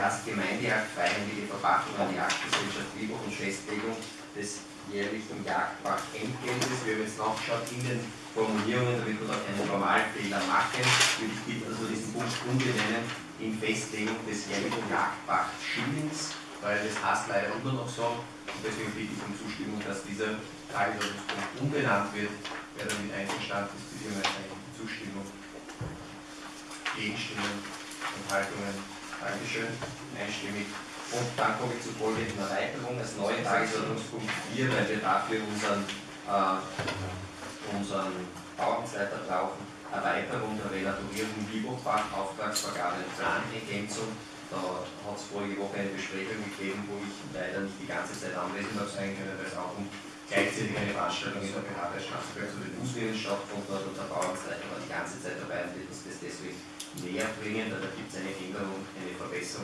heißt Gemeindejagd, freiwillige Verpachtung an Jagdgesellschaft Liebach und Festlegung des jährlichen Jagdpachtentgeltes. Wir haben jetzt nachgeschaut in den Formulierungen, damit wir da keinen Formalfehler machen, würde ich bitten, dass wir diesen Punkt umbenennen in Festlegung des jährlichen Jagdpachtschillings, weil das heißt leider immer noch so. Und deswegen bitte ich um Zustimmung, dass dieser Tagesordnungspunkt umbenannt wird. Wer damit einverstanden ist, bitte um eine Zustimmung. Gegenstimmen, Enthaltungen. Dankeschön. Einstimmig. Und dann komme ich zur folgenden Erweiterung als neuen Tagesordnungspunkt 4, weil wir dafür unseren, äh, unseren Bauamtsleiter brauchen. Erweiterung der Relatorierung Libobach, Auftragsvergabe und Planergänzung. Da hat es vorige Woche eine Besprechung gegeben, wo ich leider nicht die ganze Zeit anwesend habe sein können, weil es auch um gleichzeitig eine Veranstaltung in der BH der Straßenberg zu den Fußgängern stattgefunden hat und der Bauamtsleiter war die ganze Zeit dabei und wird uns das deswegen näher bringen, da gibt es eine Änderung, eine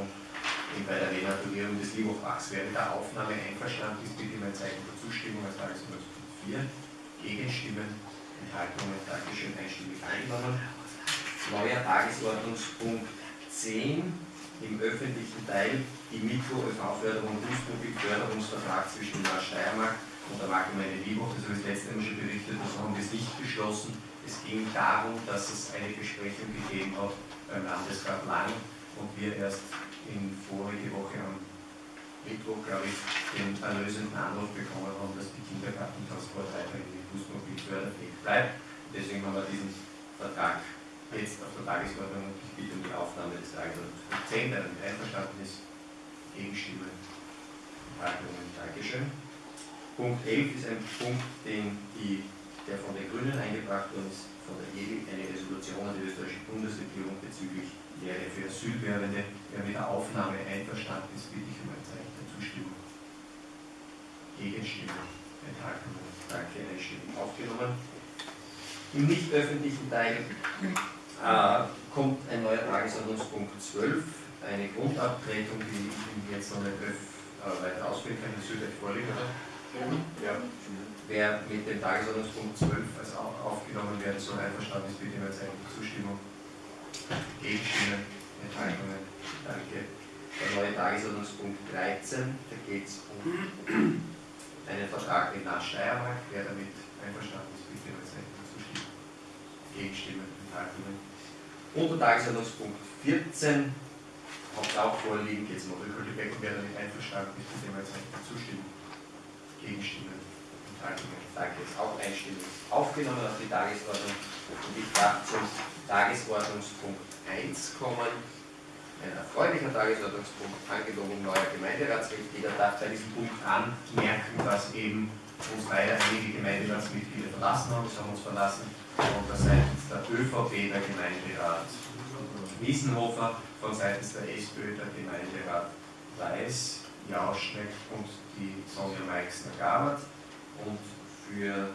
Verbesserung bei der Renaturierung des Liebhochbachs. Wer mit der Aufnahme einverstanden ist, bitte mein Zeichen der Zustimmung als Tagesordnungspunkt 4. Gegenstimmen, Enthaltungen, Dankeschön, einstimmig angenommen. Neuer Tagesordnungspunkt 10 im öffentlichen Teil die Mikro-ÖV-Förderung Fußmobil-Förderungsvertrag zwischen der Steiermark und der Marktgemeinde Liebhoch. Das habe ich letzte Mal schon berichtet, das haben wir nicht beschlossen. Es ging darum, dass es eine Besprechung gegeben hat beim Landesrat Lang und wir erst in vorige Woche am Mittwoch, glaube ich, den erlösenden Anruf bekommen haben, dass die Kindergartentransport weiterhin mit Fußmobil förderfähig bleibt. Deswegen haben wir diesen Vertrag jetzt auf der Tagesordnung und ich bitte um die Aufnahme des Tagesordnungspunkts 10, der damit einverstanden ist. Gegenstimmen, Enthaltungen, Dankeschön. Punkt 11 ist ein Punkt, den die der von den Grünen eingebracht worden ist, von der EWI, eine Resolution an die österreichische Bundesregierung bezüglich Lehre für Asylbewerbende. Wer mit der Aufnahme einverstanden ist, bitte ich um ein Zeichen der Zustimmung. Gegenstimmen, Enthaltungen. Danke, einstimmig aufgenommen. Im nicht öffentlichen Teil äh, kommt ein neuer Tagesordnungspunkt 12, eine Grundabtretung, die ich jetzt noch nicht äh, weiter ausführen kann. Das wird euch vorliegen, oder? Ja wer mit dem Tagesordnungspunkt 12 als aufgenommen werden soll, einverstanden ist, bitte mal seine Zustimmung. Gegenstimmen, Enthaltungen. Danke. Der neue Tagesordnungspunkt 13, da geht es um einen Vertrag mit Land Steiermark. Wer damit einverstanden ist, bitte mal seine Zustimmung. Gegenstimmen, Enthaltungen. Und der Tagesordnungspunkt 14 habt auch vorliegen, geht es um Rückhaltebecken. Wer damit einverstanden ist, bitte mal seine Zustimmung. Gegenstimmen, Danke, ist auch einstimmig aufgenommen auf die Tagesordnung. Und ich darf zum Tagesordnungspunkt 1 kommen. Ein erfreulicher Tagesordnungspunkt, Angelobung neuer Gemeinderatsmitglieder, darf bei diesem Punkt anmerken, dass eben uns leider einige Gemeinderatsmitglieder verlassen haben. Sie haben uns verlassen unter seitens der ÖVP der Gemeinderat Wiesenhofer, von seitens der SPÖ der Gemeinderat Weiß, Jauschneck und die Sonja Meixner-Gabert und für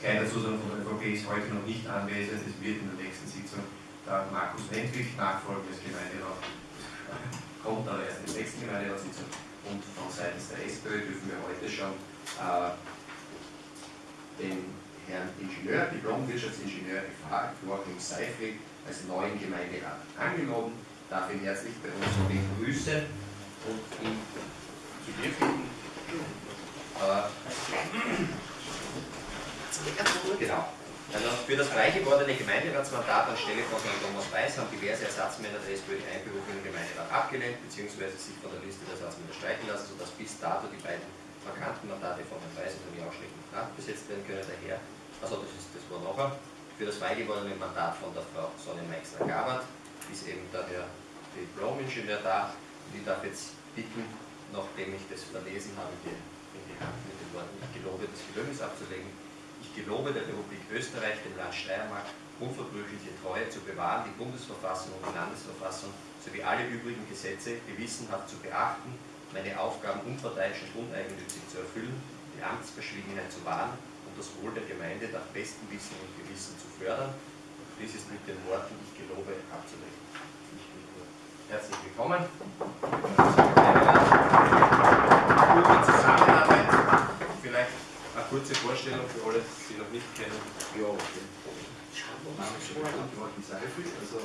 kleiner Zusatz von der ÖVP ist heute noch nicht anwesend, es wird in der nächsten Sitzung der Markus Lentwig nachfolgen als Gemeinderat, kommt aber erst in der nächsten Gemeinderatssitzung. Und von seitens der SPÖ dürfen wir heute schon äh, den Herrn Ingenieur, Diplom-Wirtschaftsingenieur FH, Joachim Seifrig, als neuen Gemeinderat angeloben, darf ihn herzlich bei uns begrüßen und ihn zu dir bitten, genau. Also für das frei gewordene Gemeinderatsmandat anstelle von Herrn Thomas Weiß haben diverse Ersatzmänner der SPÖ die Einberufung im Gemeinderat abgelehnt bzw. sich von der Liste der Ersatzmänner streichen lassen, sodass bis dato die beiden vakanten Mandate von Herrn Weiß und Herrn Jauschleck nicht nachbesetzt werden können. Daher, also das, ist, das war nachher, für das frei gewordene Mandat von der Frau Sonne Meixner-Gabert ist eben der Herr Diplom-Ingenieur da und ich darf jetzt bitten, nachdem ich das verlesen habe, den mit den Worten, ich gelobe, das Gelöbnis abzulegen. Ich gelobe der Republik Österreich, dem Land Steiermark, unverbrüchliche Treue zu bewahren, die Bundesverfassung und die Landesverfassung sowie alle übrigen Gesetze gewissenhaft zu beachten, meine Aufgaben unparteiisch und uneigennützig zu erfüllen, die Amtsverschwiegenheit zu wahren und das Wohl der Gemeinde nach bestem Wissen und Gewissen zu fördern. Und dies ist mit den Worten, ich gelobe, abzulegen. Herzlich willkommen gute Zusammenarbeit. Vielleicht eine kurze Vorstellung für alle, die noch nicht kennen. Ja, okay. Also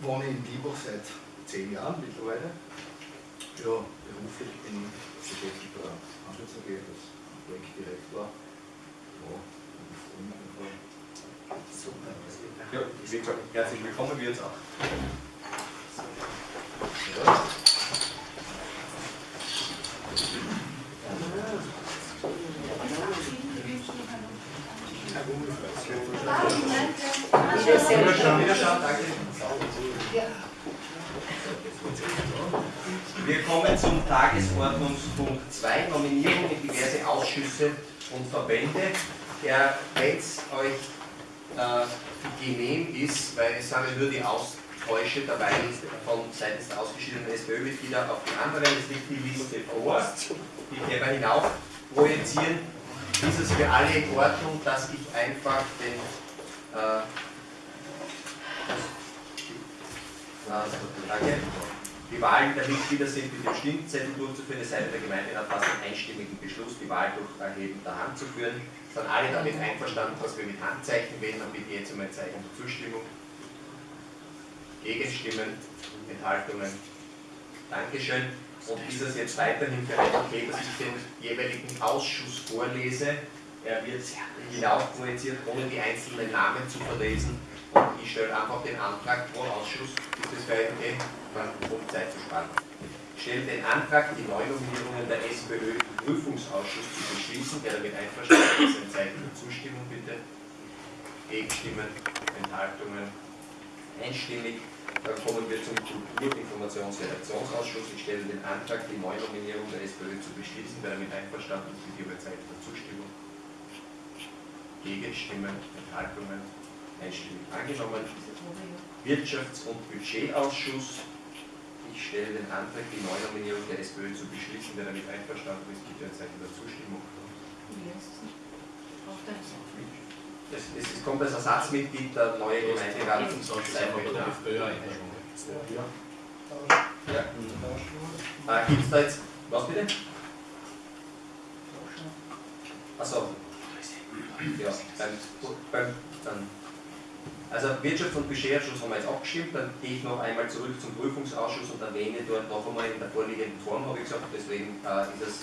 wohne in Liebach seit zehn Jahren mittlerweile. Ja, beruflich bin ich beschäftigt bei der Handels AG als Projektdirektor. Ja, und freue mich einfach. Super. Ja, wie gesagt, herzlich willkommen, wir jetzt auch. Ja. Wir kommen zum Tagesordnungspunkt 2, Nominierung in diverse Ausschüsse und Verbände. Wenn es euch äh, genehm ist, weil es sind nur die Austausche dabei von seitens der ausgeschiedenen SPÖ-Mitglieder auf die anderen, es liegt die Liste vor, die können wir hinauf projizieren ist es für alle in Ordnung, dass ich einfach den äh, also, danke. Die Wahlen der Mitglieder sind mit dem Stimmzettel durchzuführen, es sei denn, der Gemeinderat fasst einen einstimmigen Beschluss, die Wahl durch Erheben der Hand zu führen. Sind alle damit einverstanden, dass wir mit Handzeichen wählen, dann bitte jetzt einmal ein Zeichen zur Zustimmung. Gegenstimmen, Enthaltungen. Dankeschön. Und ist es jetzt weiterhin euch okay, dass ich den jeweiligen Ausschuss vorlese? Er wird hinauf projiziert, ohne die einzelnen Namen zu verlesen. Und ich stelle einfach den Antrag pro Ausschuss. Ist euch okay? Um Zeit zu sparen. Ich stelle den Antrag, die Neunominierungen der SPÖ im Prüfungsausschuss zu beschließen. Wer damit einverstanden ist, ein Zeichen der Zustimmung bitte. Gegenstimmen, Enthaltungen, einstimmig. Dann kommen wir zum Kultur-, Informations-, Redaktionsausschuss. Ich stelle den Antrag, die Neunominierung der SPÖ zu beschließen. Wer damit einverstanden ist, bitte über Zeit der Zustimmung. Gegenstimmen, Enthaltungen, einstimmig angenommen. Wirtschafts- und Budgetausschuss. Ich stelle den Antrag, die Neunominierung der SPÖ zu beschließen. Wer damit einverstanden ist, bitte ein Zeichen der Zustimmung. Es, es kommt als Ersatzmitglied der neue Gemeinderat. Ja. Äh, Gibt es da jetzt, was bitte? Achso. Ja, beim, beim, dann. Also Wirtschafts- und Budgetausschuss haben wir jetzt abgestimmt, dann gehe ich noch einmal zurück zum Prüfungsausschuss und erwähne dort noch einmal in der vorliegenden Form, habe ich gesagt, deswegen äh, ist es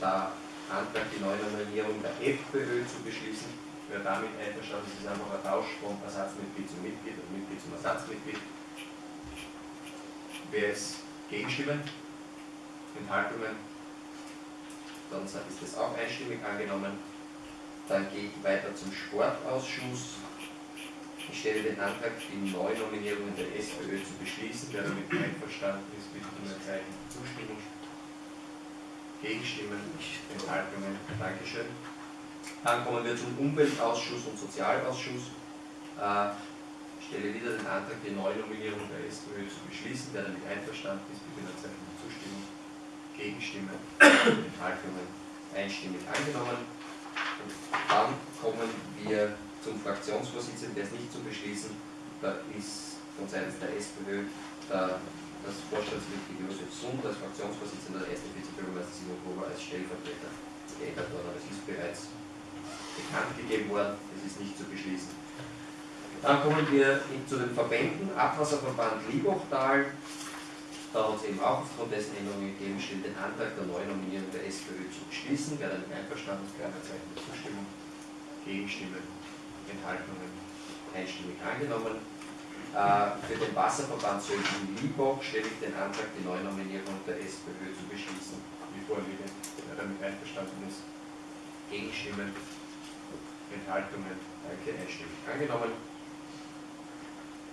der Antrag, die Neunominierung der FPÖ zu beschließen Wer damit einverstanden ist, ist einfach ein Tausch von Ersatzmitglied zum Mitglied und Mitglied zum Ersatzmitglied. Wer ist Gegenstimmen? Enthaltungen? Dann ist das auch einstimmig angenommen. Dann gehe ich weiter zum Sportausschuss. Ich stelle den Antrag, die Neunominierungen der SPÖ zu beschließen. Wer damit einverstanden ist, bitte um ein Zeichen Zustimmung. Gegenstimmen, Enthaltungen. Dankeschön. Dann kommen wir zum Umweltausschuss und Sozialausschuss. Äh, ich stelle wieder den Antrag, die Neunominierung der SPÖ zu beschließen. Wer damit einverstanden ist, bitte ein Zeichen der Zustimmung. Gegenstimmen, Enthaltungen einstimmig angenommen. Und dann kommen wir zum Fraktionsvorsitzenden, der ist nicht zu beschließen. Da ist von Seiten der SPÖ der, das Vorstandsmitglied Josef Sund als Fraktionsvorsitzender der ersten Vizebürgermeister Simon Gruber als Stellvertreter geändert worden. Aber es ist bereits bekannt gegeben worden, das ist nicht zu beschließen. Dann kommen wir zu den Verbänden, Abwasserverband Liebachtal, da hat es eben auch aufgrund dessen Änderungen gegeben, steht den Antrag der Neunominierung der SPÖ zu beschließen. Wer damit einverstanden ist, gerne Zeichen der Zustimmung. Gegenstimmen, Enthaltungen, einstimmig angenommen. Äh, für den Wasserverband Sölden Liebach stelle ich den Antrag, die Neunominierung der SPÖ zu beschließen. Wie vorliege, wer damit einverstanden ist. Gegenstimmen, Enthaltungen, danke, einstimmig angenommen.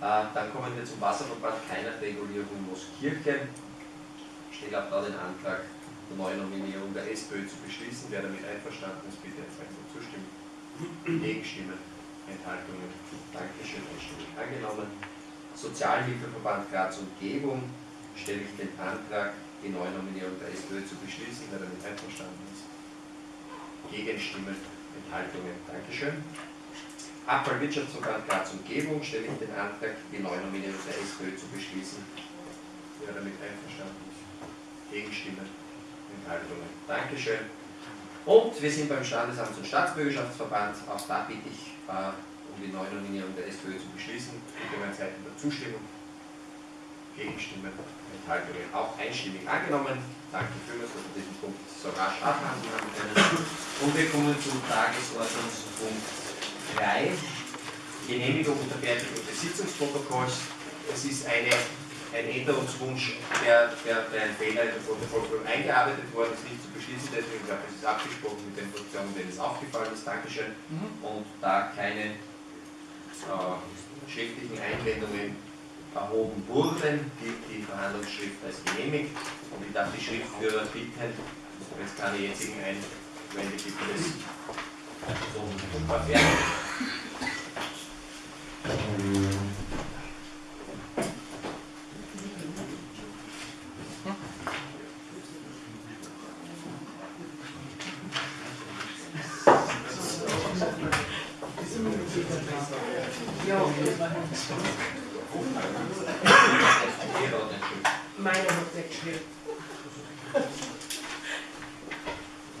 Äh, dann kommen wir zum Wasserverband, keine Regulierung Mooskirchen. Ich stelle auch da den Antrag, der Neunominierung der SPÖ zu beschließen. Wer damit einverstanden ist, bitte ein Zeichen zustimmen. Gegenstimmen, Enthaltungen, Dankeschön, einstimmig angenommen. Sozialhilfeverband Graz Umgebung stelle ich den Antrag, die Neunominierung der SPÖ zu beschließen. Wer damit einverstanden ist. Gegenstimmen, Enthaltungen. Dankeschön. Abfallwirtschaftsverband Graz Umgebung stelle ich den Antrag, die Neunominierung der SPÖ zu beschließen. Wer damit einverstanden ist. Gegenstimmen. Enthaltungen. Dankeschön. Und wir sind beim Standesamts- und Staatsbürgerschaftsverband. Auch da bitte ich äh, um die Neunominierung der SPÖ zu beschließen. Bitte mein Zeichen der Zustimmung. Gegenstimmen, Enthaltungen auch einstimmig angenommen. Danke vielmals, dass wir diesen Punkt so rasch abhandeln haben können. Und wir kommen zum Tagesordnungspunkt 3, Genehmigung und Fertigung des Sitzungsprotokolls. Es ist eine, ein Änderungswunsch, der, der, der ein Fehler in der Protokoll eingearbeitet worden ist, nicht zu beschließen. Deswegen glaube ich, es ist abgesprochen mit den Fraktionen, denen es aufgefallen ist. Dankeschön. Und da keine äh, schriftlichen Einwendungen erhoben wurden, gilt die Verhandlungsschrift als genehmigt. Und ich darf die Schriftführer bitten, wenn es keine jetzigen Einwände gibt, das so verfertigen. Meine hat nicht geschrieben.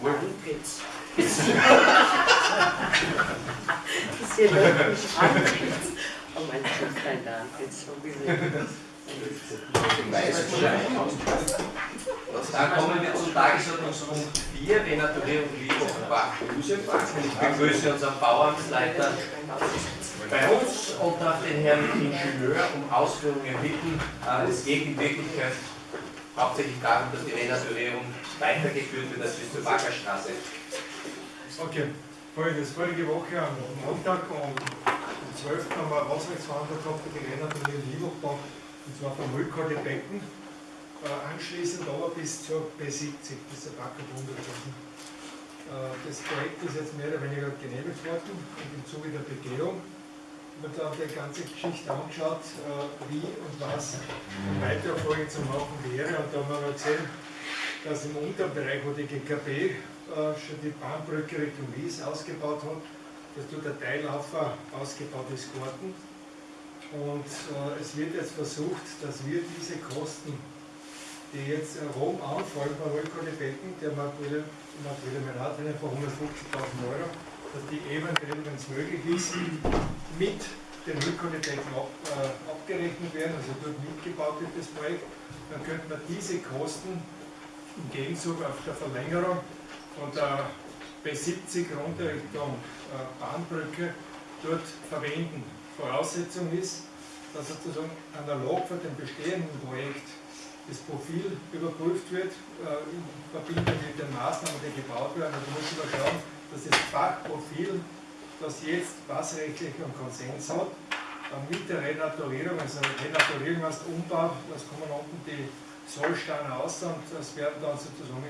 Wohl, Jetzt. Das hier läuft mich an. Oh mein Gott, dein Name jetzt so gesehen. Dann kommen wir zum Tagesordnungspunkt 4, Renaturierung. Und ich begrüße unseren Bauamtsleiter bei uns und darf den Herrn Ingenieur um Ausführungen bitten. Es geht in Wirklichkeit hauptsächlich darum, dass die Renaturierung weitergeführt wird als bis zur Baggerstraße. Okay, folgendes. Vorige Woche am Montag um 12. haben wir eine Haushaltsverhandlung gehabt für die Renaturierung Liebachbach und zwar vom Rückhaltebecken. Becken. Äh, anschließend aber bis zur B70, bis zur Backer gewesen. Äh, das Projekt ist jetzt mehr oder weniger genehmigt worden und im Zuge der Begehung wird dann die ganze Geschichte angeschaut, äh, wie und was in weiterer Folge zu machen wäre. Und da haben wir gesehen, dass im unteren Bereich, wo die GKB schon die Bahnbrücke Richtung Wies ausgebaut hat, dass dort der ausgebaut ist geworden. Und äh, es wird jetzt versucht, dass wir diese Kosten, die jetzt äh, Rom anfallen bei Rückholbecken, der Materialmerat von 150.000 Euro, dass die eventuell, wenn es möglich ist, mit den Rückholbecken ab, äh, abgerechnet werden, also dort mitgebaut wird das Projekt, dann könnte man diese Kosten im Gegenzug auf der Verlängerung von der B70 runter Richtung äh, Bahnbrücke dort verwenden. Voraussetzung ist, dass sozusagen analog für den bestehenden Projekt das Profil überprüft wird, äh, in Verbindung mit den Maßnahmen, die gebaut werden. Also muss man schauen, dass das Fachprofil, das jetzt wasserrechtlichen Konsens hat, äh, mit der Renaturierung, also Renaturierung heißt Umbau, das kommen unten die Sollsteine aus und das werden dann sozusagen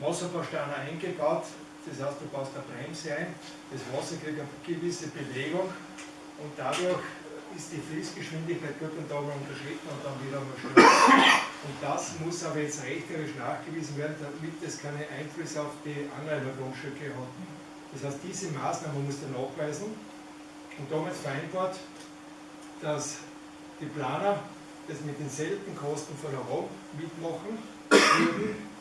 Wasserbausteine eingebaut. Das heißt, du baust eine Bremse ein, das Wasser kriegt eine gewisse Bewegung und dadurch ist die Fließgeschwindigkeit gut und da unterschritten und dann wieder mal schnell. Und das muss aber jetzt rechterisch nachgewiesen werden, damit es keine Einflüsse auf die Anrainergrundstücke hat. Das heißt, diese Maßnahme muss er nachweisen und damals vereinbart, dass die Planer das mit denselben Kosten von ROM mitmachen würden.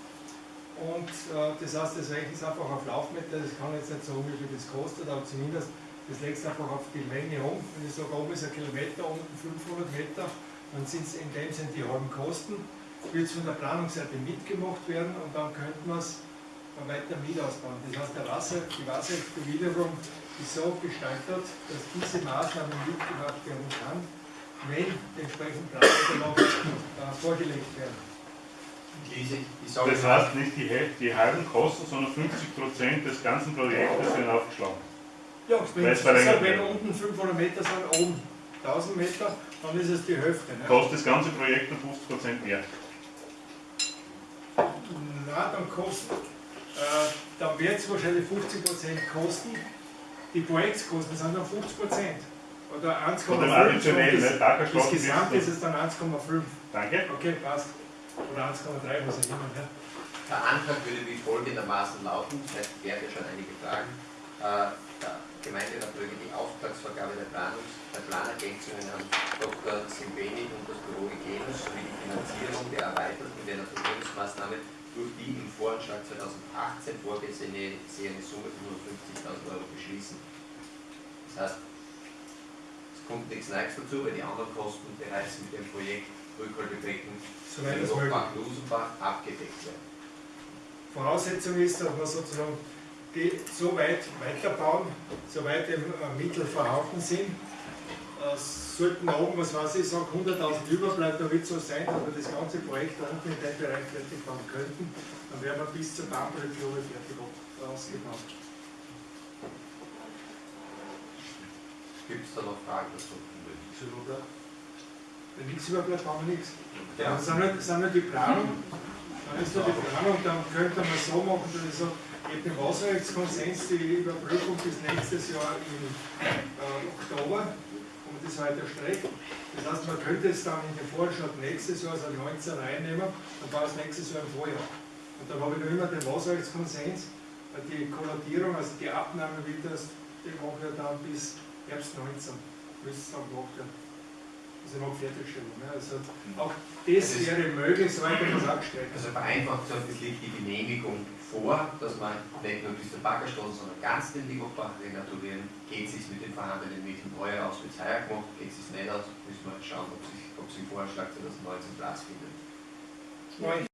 Und äh, das heißt, das rechnet einfach auf Laufmeter, das kann jetzt nicht sagen, wie das kostet, aber zumindest das legst einfach auf die Länge um. Wenn ich sage, oben ist ein Kilometer, unten 500 Meter, dann sind es in dem Sinne die halben Kosten. Wird es von der Planungsseite mitgemacht werden und dann könnte man es weiter mit ausbauen. Das heißt, der Wasser, die Wasserbewilligung ist so gestaltet, dass diese Maßnahme mitgemacht werden kann, wenn Planunterlagen äh, vorgelegt werden. Sage Das heißt nicht die, die halben Kosten, sondern 50% des ganzen Projektes werden aufgeschlagen. Ja, wenn, es verlängert wenn unten 500 Meter sind, oben 1000 Meter, dann ist es die Hälfte. Ne? Kostet das ganze Projekt um 50% mehr. Na, dann kostet, äh, dann wird es wahrscheinlich 50% kosten. Die Projektskosten sind dann 50%. Oder 1,5. Von dem additionellen, das, ne? Das Gesamte ist es dann 1,5. Danke. Okay, passt. Oder 1,3, was auch immer. Ne? Der Antrag würde wie folgendermaßen lauten, das heißt, werde schon einige Fragen. Äh, der Gemeinderatbrücke die Auftragsvergabe der, Planungs-, der Planergänzungen an Dr. Simbeni und das Büro Hygienus sowie die Finanzierung der erweiterten Renaturierungsmaßnahme durch die im Voranschlag 2018 vorgesehene Summe von 150.000 Euro beschließen. Das heißt, es kommt nichts Neues dazu, weil die anderen Kosten bereits mit dem Projekt soweit es möglich Lochbach, Lusenbach abgedeckt werden. Voraussetzung ist, dass wir sozusagen die so weit weiterbauen, soweit eben äh, Mittel vorhanden sind. Äh, sollten da oben, was weiß ich, sagen 100.000 überbleiben, da wird es so sein, dass wir das ganze Projekt da unten in dem Bereich fertig machen könnten, dann wären wir bis zur ich, fertig ausgebaut. Gibt es da noch Fragen dazu? Wenn nichts überbleibt, haben wir nichts. Ja. Das sind halt, das sind halt die Planung, dann ist da die Planung, dann könnte man so machen, dass ich sage, ich habe den Wasserrechtskonsens, die Überprüfung bis nächstes Jahr im äh, Oktober und das weiter streckt. Das heißt, man könnte es dann in den Vorschlag nächstes Jahr, also 19 reinnehmen, dann war es nächstes Jahr im Vorjahr. Und dann habe ich noch immer den Wasserrechtskonsens, äh, die Kollatierung, also die Abnahme wird das, die machen wir dann bis Herbst 19, müsste es dann gemacht werden. Also noch Fertigstellung. Ne? Also auch das wäre möglich, soweit man das abgestellt Also vereinfacht gesagt, es liegt die Genehmigung vor, dass man nicht nur bis zur Baggerstraße, sondern ganz den Lieberbach renaturieren. Geht es sich mit den vorhandenen Mitteln heuer aus, wird es heuer gemacht, geht es sich nicht aus, müssen wir schauen, ob sich, ob sich im Vorschlag 2019 Platz findet. Nein.